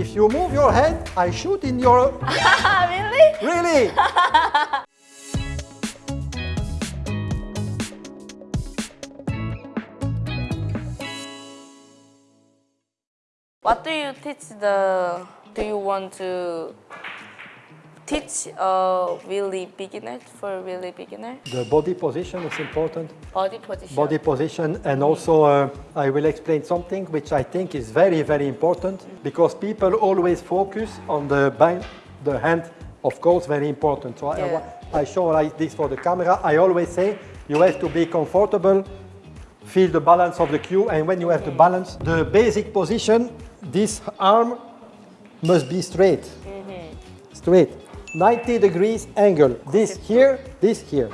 if you move your hand, I shoot in your... really? Really? What do you teach the? Do you want to teach a really beginner for really beginner? The body position is important. Body position. Body position and also uh, I will explain something which I think is very, very important because people always focus on the, the hand, of course, very important. So Yeah. I, I show like this for the camera. I always say you have to be comfortable, feel the balance of the cue and when you have the balance, the basic position, this arm must be straight. Straight. 90 degrees angle. This here, this here.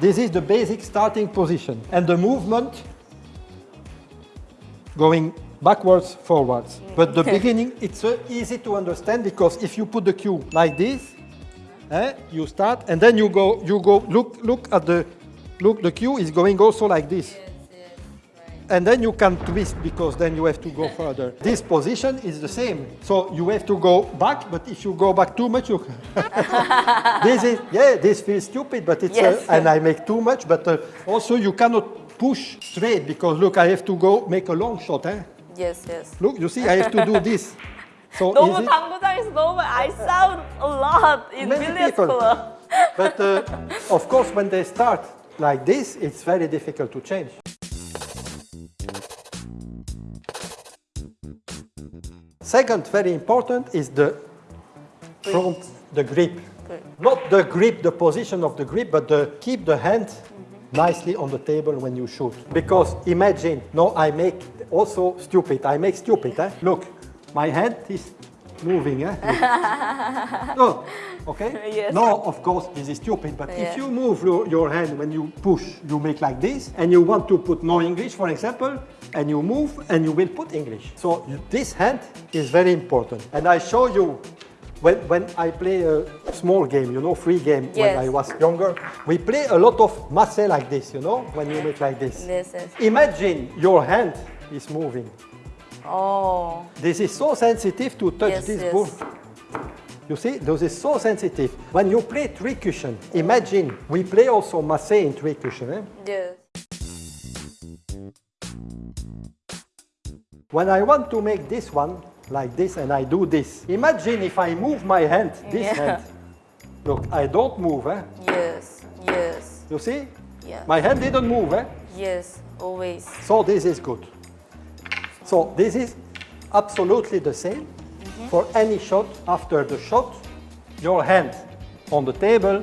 This is the basic starting position. And the movement going backwards, forwards. But the beginning, it's uh, easy to understand because if you put the cue like this, eh, you start and then you go, you go, look, look at the, look, the cue is going also like this And then you can twist because then you have to go further. This position is the same. So you have to go back, but if you go back too much, you... this is, yeah, this feels stupid, but it's, Yes. uh, and I make too much, but uh, also you cannot push straight because look, I have to go make a long shot. Eh? Yes, yes. Look, you see, I have to do this. So 너무 is it? 당구장에서 너무 I sound a lot in Many billiards people. club. But uh, of course, when they start like this, it's very difficult to change. Second, very important, is the front, the grip. Not the grip, the position of the grip, but the, keep the hand nicely on the table when you shoot. Because imagine, no, I make also stupid. I make stupid. Eh? Look, my hand is moving. Eh? no, okay? Yes. No, of course, this is stupid. But Yeah. if you move your, your hand when you push, you make like this, and you want to put no English, for example, and you move, and you will put English. So this hand is very important. And I show you when, when I play a small game, you know, free game, Yes. when I was younger, we play a lot of masse like this, you know, when you make like this. Yes, yes. Imagine your hand is moving. Oh, This is so sensitive to touch Yes, this yes. ball. You see, this is so sensitive. When you play three cushion, imagine we play also masse in three cushion. Eh? yes. When I want to make this one like this and I do this, imagine if I move my hand, this Yeah. hand. Look, I don't move. Eh? Yes, yes, You see? yeah. My hand didn't move. Eh? Yes, always. So this is good. So this is absolutely the same for any shot. After the shot, your hand on the table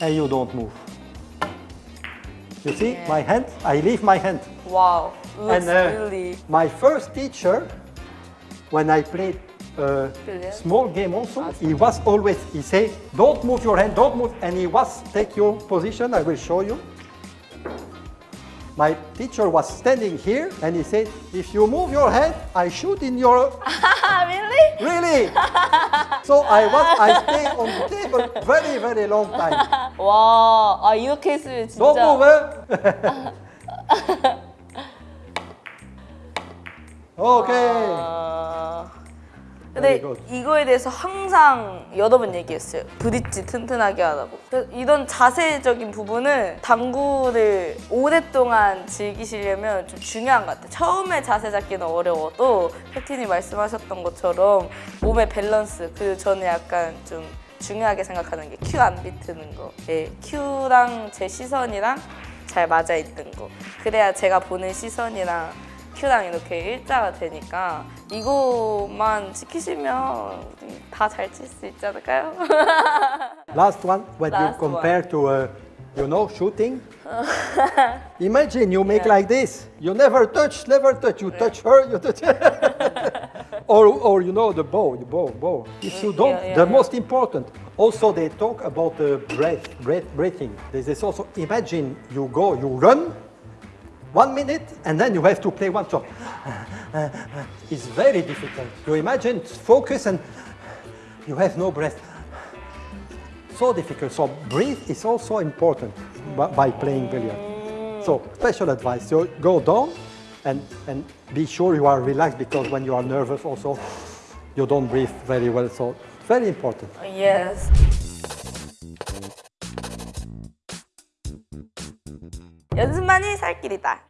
and you don't move. You see, Yeah. my hand, I leave my hand. Wow, looks And uh, really. my first teacher, when I played a Billiard? small game also, he was always, he say, don't move your hand, don't move. And he was, take your position, I will show you. My teacher was standing here and he said, if you move your hand, I shoot in your, really? really? so I was, I stay on the table very, very long time. 와, 아 이렇게 했으면 Don't 진짜. move, eh? okay. 근데 good. 이거에 대해서 항상 여러 번 얘기했어요. 브릿지 튼튼하게 하라고. 이런 자세적인 부분은 당구를 오랫동안 즐기시려면 좀 중요한 것 같아요. 처음에 자세 잡기는 어려워도 팩틴이 말씀하셨던 것처럼 몸의 밸런스 그리고 저는 약간 좀 중요하게 생각하는 게 큐 안 비트는 거. 예, 큐랑 제 시선이랑 잘 맞아 있는 거. 그래야 제가 보는 시선이랑 큐랑 이렇게 일자가 되니까 이거만 지키시면 다 잘 칠 수 있지 않을까요? Last one, when you Last compare to, uh, you know, shooting. Imagine you make like this. You never touch, never touch. You touch her, you touch or, or you know, the bow, the bow, bow. If you don't, Yeah, yeah, the yeah. most important. Also, they talk about the breath, breath, breathing. This is also, imagine you go, you run, one minute, and then you have to play one shot. It's very difficult. You imagine, focus, and you have no breath so difficult. So breathe is also important by, by playing billiard. So special advice, you go down and, and be sure you are relaxed because when you are nervous also you don't breathe very well. So very important. Yes. 연습만이 살 길이다.